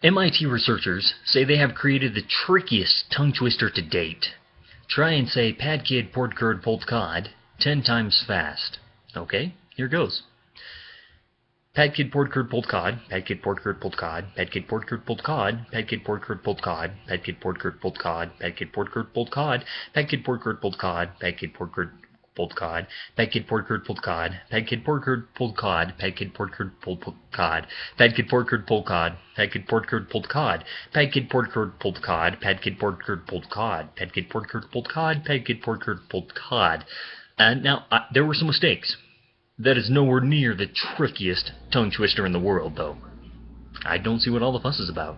MIT researchers say they have created the trickiest tongue twister to date. Try and say "pad kid port curd pulled cod" 10 times fast. Okay, here goes. "pad kid port curd pulled cod, pad kid port curd pulled cod, pad kid port curd pulled cod, pad kid port curd pulled Padkid Portkerd Poltkod, Padkid Portkerd Poltkod, Padkid Portkerd Poltkod, Padkid Portkerd Poltkod, Padkid Portkerd Poltkod, Padkid Portkerd Poltkod, Padkid Portkerd Poltkod, Padkid Portkerd pulled cod, pad kid port curd pulled cod, pad kid port curd pulled cod, pad kid port curd pulled cod, pad kid port curd pulled cod, pad kid port curd pulled cod, pad kid port curd pulled cod, pad kid port curd pulled cod, pad kid port curd pulled cod, pad kid port curd pulled cod. And now uh, there were some mistakes. That is nowhere near the trickiest tongue twister in the world, though. I don't see what all the fuss is about.